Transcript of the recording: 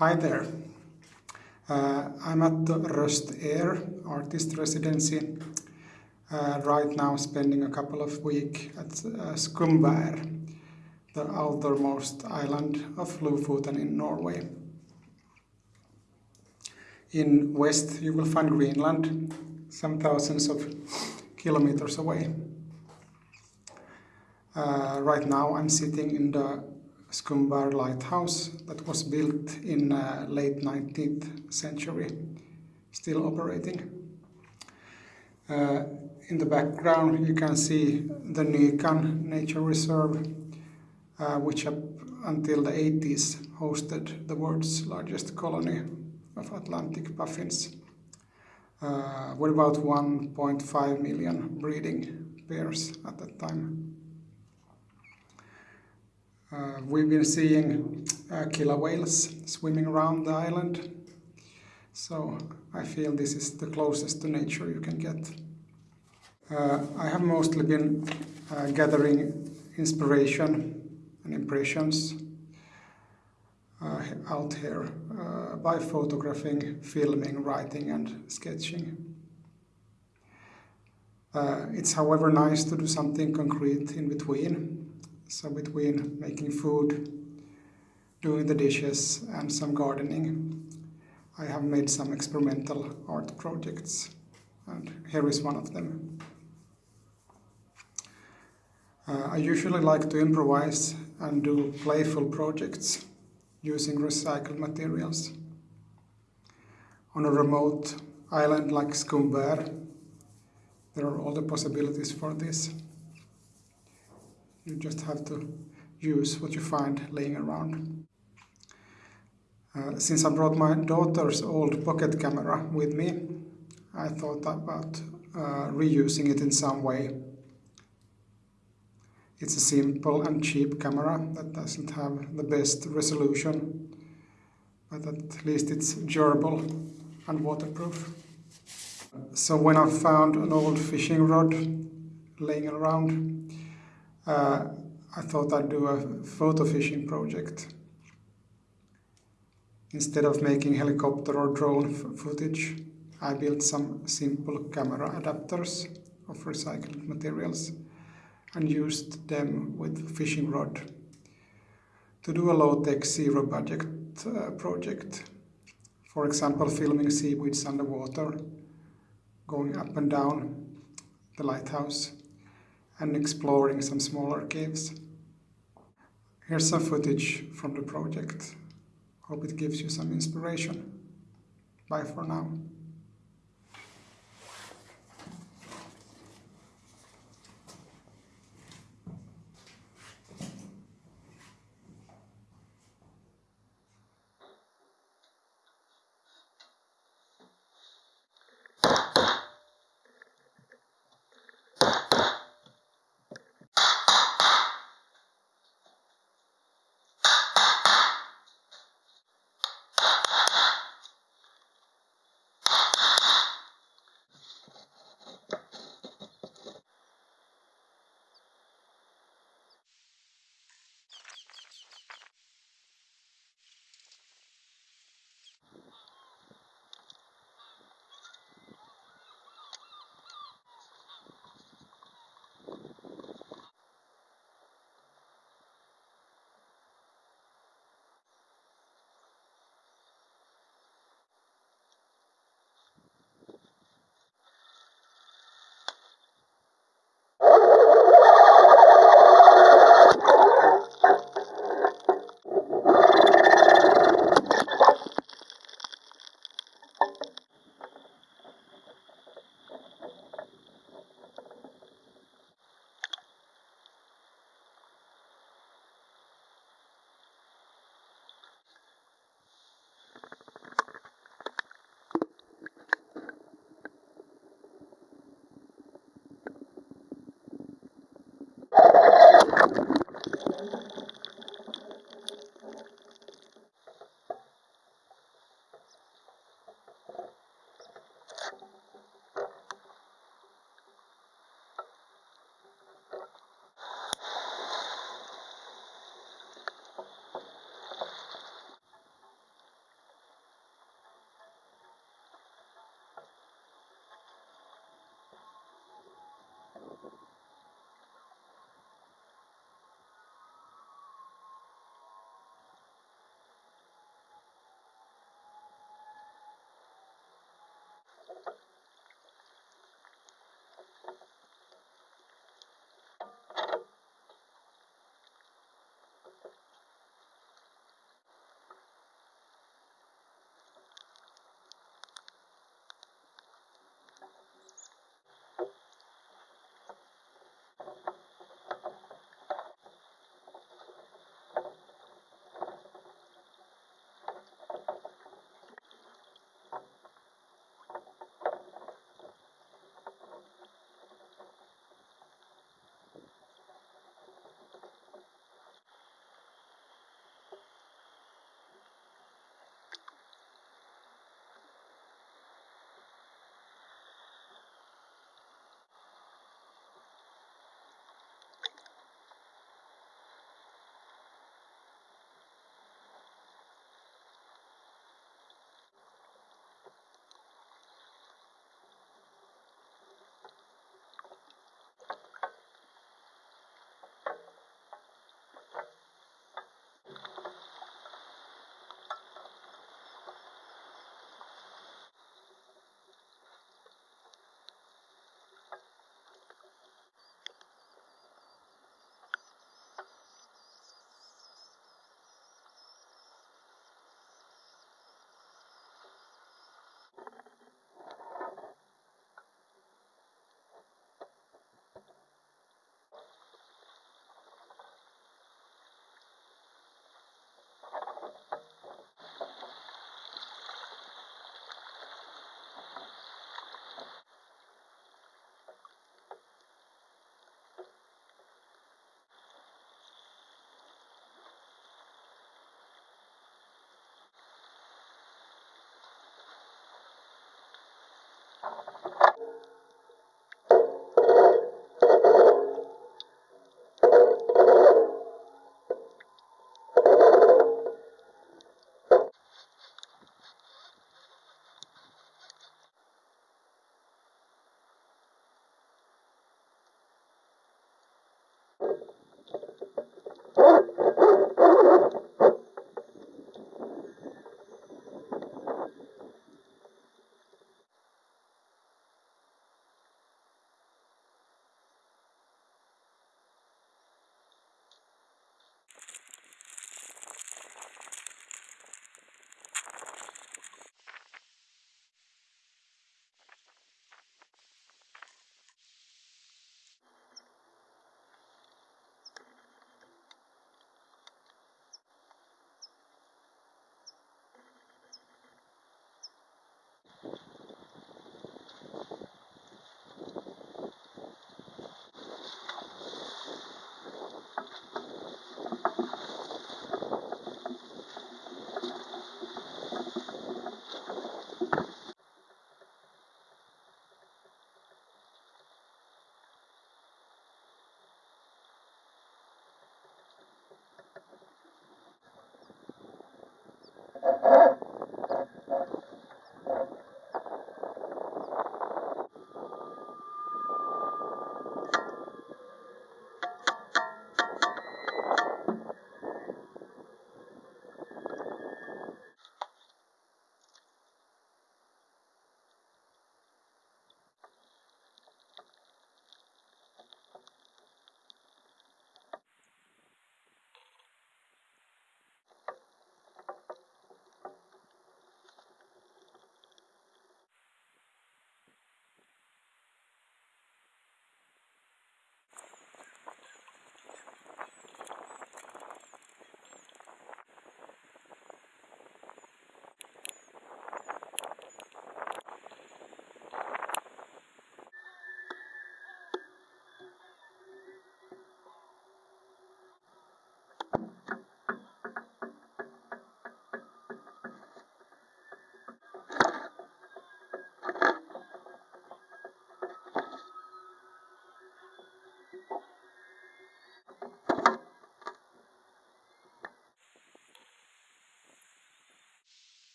Hi there. Uh, I'm at the Røst Air artist residency uh, right now spending a couple of weeks at uh, Skomvær, the outermost island of Lofoten in Norway. In west you will find Greenland, some thousands of kilometers away. Uh, right now I'm sitting in the Skomvær lighthouse that was built in uh, late 19th century, still operating. Uh, in the background you can see the Nykan Nature Reserve, uh, which up until the 80s hosted the world's largest colony of Atlantic puffins, uh, with about 1.5 million breeding pairs at that time. Uh, we've been seeing uh, killer whales swimming around the island, so I feel this is the closest to nature you can get. Uh, I have mostly been uh, gathering inspiration and impressions uh, out here uh, by photographing, filming, writing and sketching. it's however nice to do something concrete in between so between making food, doing the dishes and some gardening, I have made some experimental art projects and here is one of them. Uh, I usually like to improvise and do playful projects using recycled materials. On a remote island like Skomvær, there are all the possibilities for this. You just have to use what you find laying around. Uh, since I brought my daughter's old pocket camera with me, I thought about uh, reusing it in some way. It's a simple and cheap camera that doesn't have the best resolution, but at least it's durable and waterproof. So when I found an old fishing rod laying around, uh, I thought I'd do a photo fishing project. Instead of making helicopter or drone footage, I built some simple camera adapters of recycled materials and used them with fishing rod to do a low-tech zero-budget uh, project. For example, filming seaweeds underwater, going up and down the lighthouse and exploring some smaller caves. Here's some footage from the project. Hope it gives you some inspiration. Bye for now.